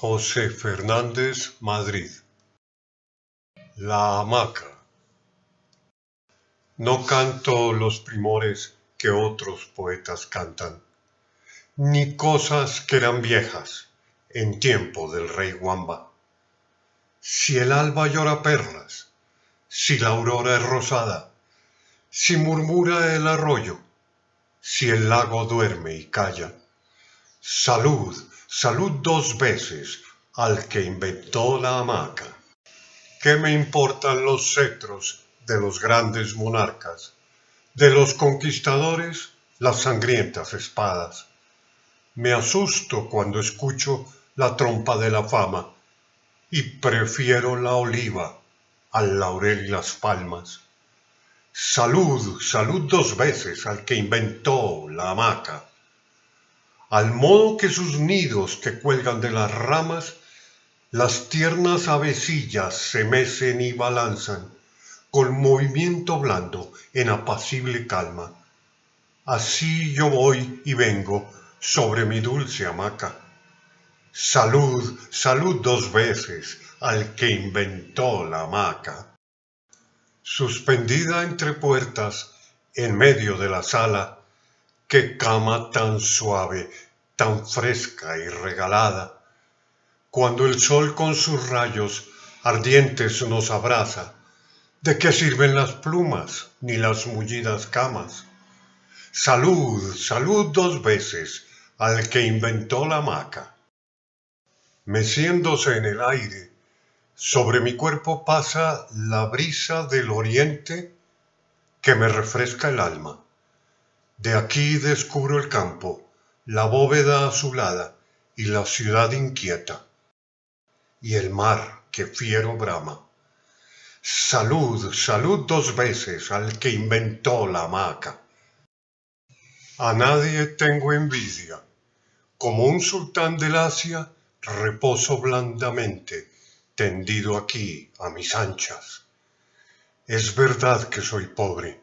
José Fernández, Madrid. La hamaca. No canto los primores que otros poetas cantan, ni cosas que eran viejas en tiempo del rey Wamba. Si el alba llora perlas, si la aurora es rosada, si murmura el arroyo, si el lago duerme y calla, salud Salud dos veces al que inventó la hamaca. ¿Qué me importan los cetros de los grandes monarcas? De los conquistadores las sangrientas espadas. Me asusto cuando escucho la trompa de la fama y prefiero la oliva al laurel y las palmas. Salud, salud dos veces al que inventó la hamaca al modo que sus nidos que cuelgan de las ramas, las tiernas avecillas se mecen y balanzan con movimiento blando en apacible calma. Así yo voy y vengo sobre mi dulce hamaca. Salud, salud dos veces al que inventó la hamaca. Suspendida entre puertas, en medio de la sala, qué cama tan suave, tan fresca y regalada. Cuando el sol con sus rayos ardientes nos abraza, ¿de qué sirven las plumas ni las mullidas camas? Salud, salud dos veces al que inventó la hamaca. Meciéndose en el aire, sobre mi cuerpo pasa la brisa del oriente que me refresca el alma de aquí descubro el campo, la bóveda azulada y la ciudad inquieta, y el mar que fiero brama. Salud, salud dos veces al que inventó la hamaca. A nadie tengo envidia. Como un sultán del Asia, reposo blandamente, tendido aquí a mis anchas. Es verdad que soy pobre,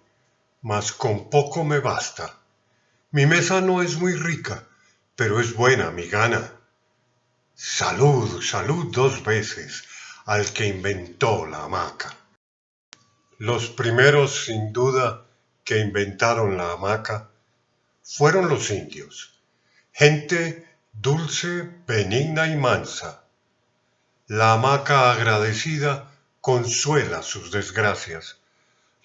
mas con poco me basta. Mi mesa no es muy rica, pero es buena mi gana. Salud, salud dos veces al que inventó la hamaca. Los primeros, sin duda, que inventaron la hamaca fueron los indios, gente dulce, benigna y mansa. La hamaca agradecida consuela sus desgracias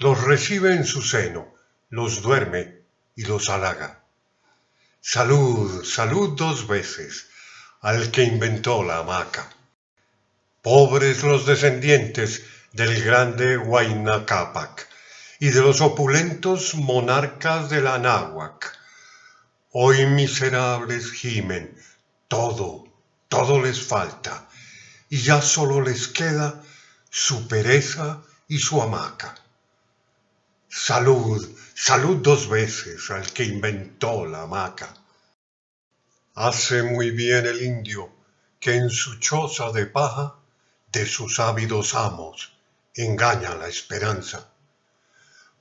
los recibe en su seno, los duerme y los halaga. Salud, salud dos veces al que inventó la hamaca. Pobres los descendientes del grande Huayna Cápac y de los opulentos monarcas de la Anáhuac. Hoy miserables gimen, todo, todo les falta, y ya solo les queda su pereza y su hamaca. Salud, salud dos veces al que inventó la hamaca. Hace muy bien el indio que en su choza de paja de sus ávidos amos engaña la esperanza,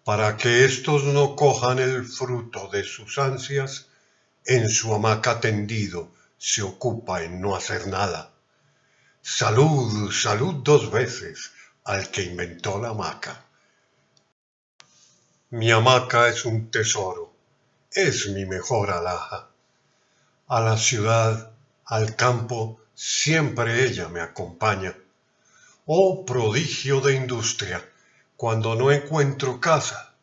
para que éstos no cojan el fruto de sus ansias, en su hamaca tendido se ocupa en no hacer nada. Salud, salud dos veces al que inventó la hamaca. Mi hamaca es un tesoro, es mi mejor alhaja. A la ciudad, al campo, siempre ella me acompaña. Oh prodigio de industria, cuando no encuentro casa,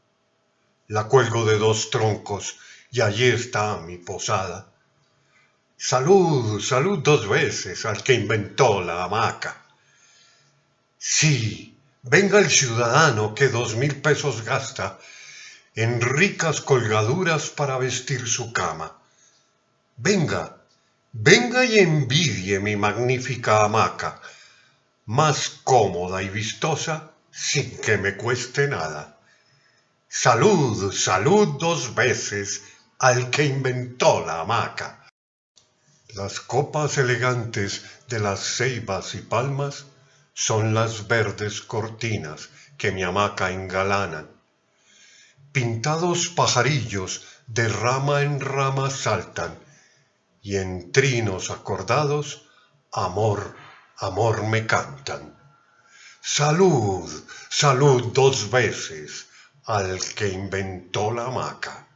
la cuelgo de dos troncos y allí está mi posada. Salud, salud dos veces al que inventó la hamaca. Sí, venga el ciudadano que dos mil pesos gasta en ricas colgaduras para vestir su cama. Venga, venga y envidie mi magnífica hamaca, más cómoda y vistosa sin que me cueste nada. Salud, salud dos veces al que inventó la hamaca. Las copas elegantes de las ceibas y palmas son las verdes cortinas que mi hamaca engalanan pintados pajarillos de rama en rama saltan, y en trinos acordados amor, amor me cantan. Salud, salud dos veces al que inventó la hamaca.